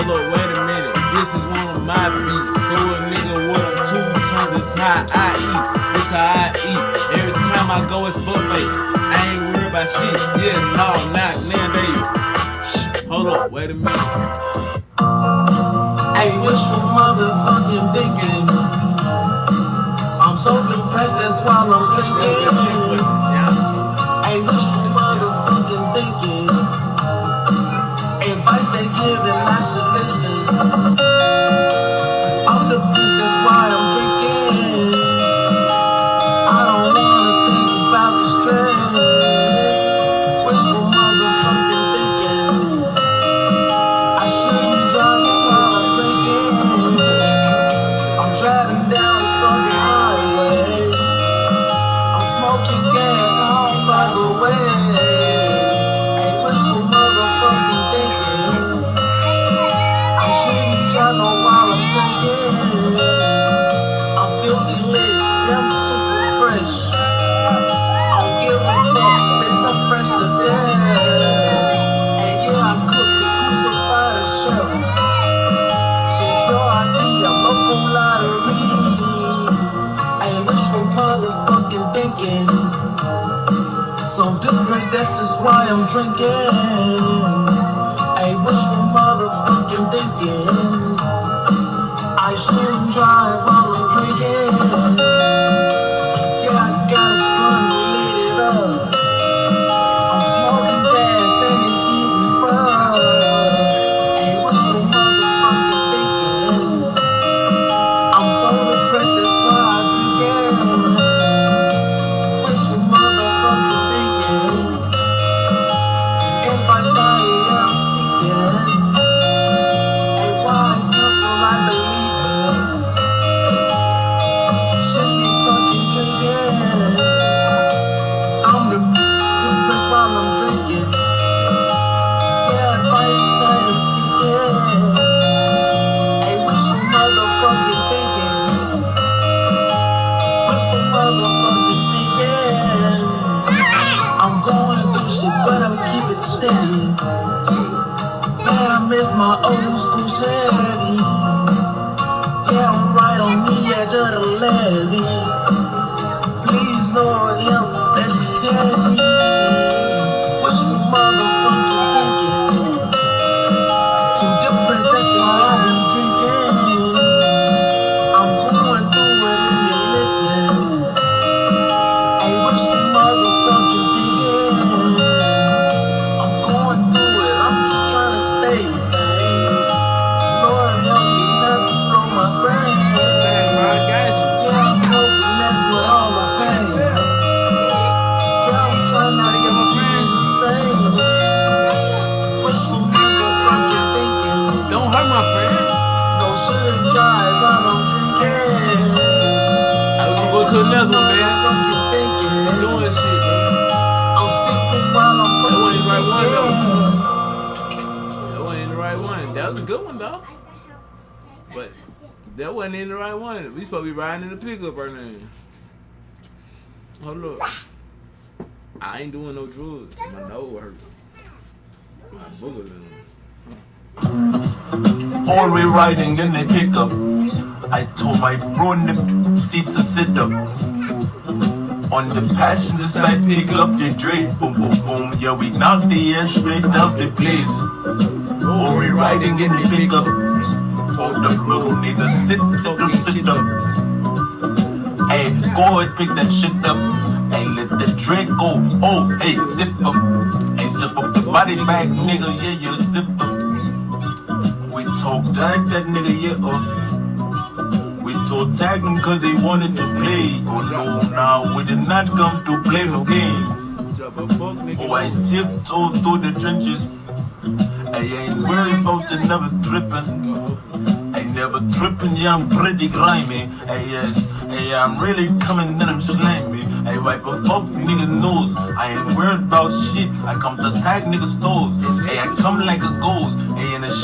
Hold up, wait a minute. This is one of my beats. So a nigga with a two tongue. This how I eat. This how I eat. Every time I go, it's buffet. I ain't worried about shit. Yeah, no, not now they. Hold up, wait a minute. Hey, what's your motherfucking thinking? I'm so depressed, that's why I'm drinking. Depressed, that's just why I'm drinking. Man, I miss my old school Chevy. My friend. No shouldn't drive while I'm drinking. I'm gonna go to another one, man. Thinking. Doing shit, bro. I'm sipping while I'm That wasn't the right one, drinking. That wasn't the right one. That was a good one, though. But that wasn't in the right one. We supposed to be riding in the pickup right now. Hold up. I ain't doing no drugs. My nose hurt. My boogers in we riding in the pickup. I told my bro in the seat to sit up. On the passenger side, pick up the Drake. Boom, boom, boom. Yeah, we knock the air straight out the place. Always riding in the pickup. Told the little nigga sit, sit, sit up. Hey, go ahead, pick that shit up. Hey, let the drink go. Oh, hey, zip up. Hey, zip up the body bag, nigga. Yeah, you zip up. Talk like that nigga, yeah, uh. We told tag him cause they wanted to play. Oh no, now we did not come to play no games. A. Oh, I tiptoe through the trenches. I ain't worried about never tripping. I never tripping, yeah, I'm pretty grimy. Hey, yes, hey, I'm really coming and I'm slimy. I wipe a fuck nigga nose. I ain't worried about shit. I come to tag niggas' toes. Hey, I come like a ghost. Hey, and the shit.